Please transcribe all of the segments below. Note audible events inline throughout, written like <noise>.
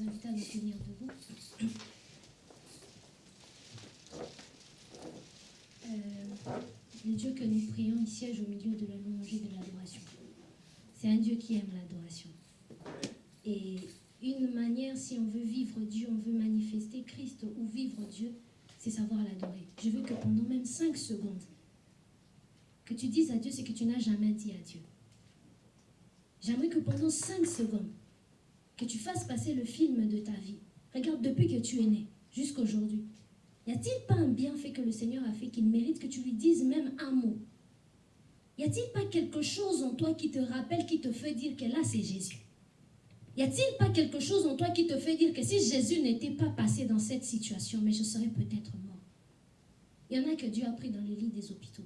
inviter à nous tenir debout. Euh, le Dieu que nous prions, il siège au milieu de la louange et de l'adoration. C'est un Dieu qui aime l'adoration. Et une manière, si on veut vivre Dieu, on veut manifester Christ ou vivre Dieu, c'est savoir l'adorer. Je veux que pendant même 5 secondes, que tu dises à Dieu ce que tu n'as jamais dit à Dieu. J'aimerais que pendant 5 secondes, que tu fasses passer le film de ta vie. Regarde, depuis que tu es né, jusqu'aujourd'hui, y a-t-il pas un bienfait que le Seigneur a fait qu'il mérite que tu lui dises même un mot? Y a-t-il pas quelque chose en toi qui te rappelle, qui te fait dire que là, c'est Jésus? Y a-t-il pas quelque chose en toi qui te fait dire que si Jésus n'était pas passé dans cette situation, mais je serais peut-être mort? Il y en a que Dieu a pris dans les lits des hôpitaux.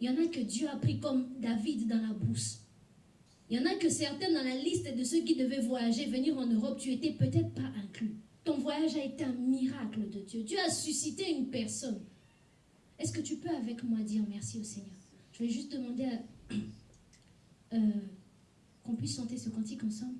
Il y en a que Dieu a pris comme David dans la brousse. Il y en a que certains dans la liste de ceux qui devaient voyager, venir en Europe, tu étais peut-être pas inclus. Ton voyage a été un miracle de Dieu. Dieu a suscité une personne. Est-ce que tu peux avec moi dire merci au Seigneur? Je vais juste demander <clears throat> euh, qu'on puisse chanter ce cantique ensemble.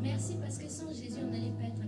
Merci parce que sans Jésus, on n'allait pas être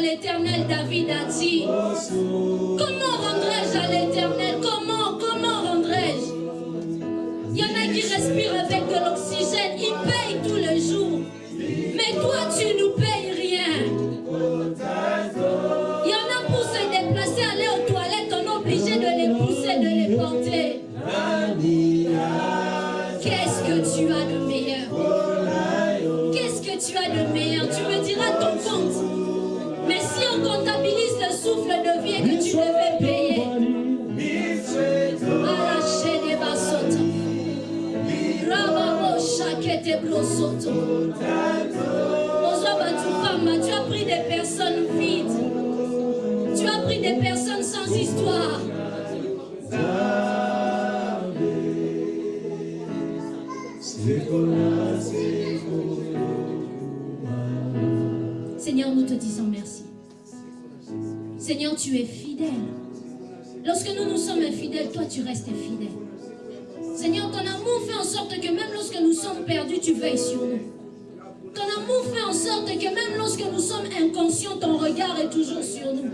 l'éternel, David a dit, comment rendrai-je à l'éternel? Comment, comment rendrai-je? Il y en a qui respirent avec de l'oxygène, ils payent tous les jours. Mais toi, tu nous payes rien. Il y en a pour se déplacer, aller aux toilettes, on est obligé de les pousser, de les porter. Qu'est-ce que tu as de meilleur? Qu'est-ce que tu as de meilleur? Tu me diras ton compte. Si on comptabilise le souffle de vie que tu devais payer, à la chaîne des bassotes, Rababo. Ozo batukamba, tu as pris des personnes vides. Tu as pris des personnes sans histoire. Seigneur, nous te disons. Seigneur, tu es fidèle. Lorsque nous nous sommes infidèles, toi tu restes fidèle. Seigneur, ton amour fait en sorte que même lorsque nous sommes perdus, tu veilles sur nous. Ton amour fait en sorte que même lorsque nous sommes inconscients, ton regard est toujours sur nous.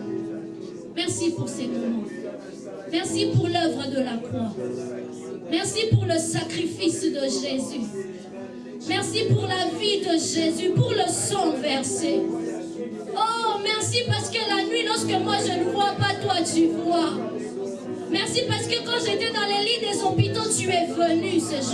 Merci pour ces moments. Merci pour l'œuvre de la croix. Merci pour le sacrifice de Jésus. Merci pour la vie de Jésus, pour le sang versé. Merci parce que la nuit, lorsque moi je ne vois pas, toi tu vois. Merci parce que quand j'étais dans les lits des hôpitaux, tu es venu ce jour.